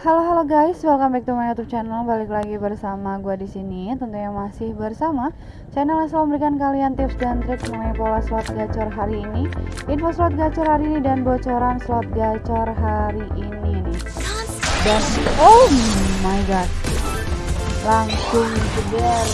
Halo halo guys, welcome back to my YouTube channel. Balik lagi bersama gue di sini. Tentunya masih bersama channel yang selalu memberikan kalian tips dan trik mengenai pola slot gacor hari ini, info slot gacor hari ini dan bocoran slot gacor hari ini nih. Dan oh my god, langsung jeder.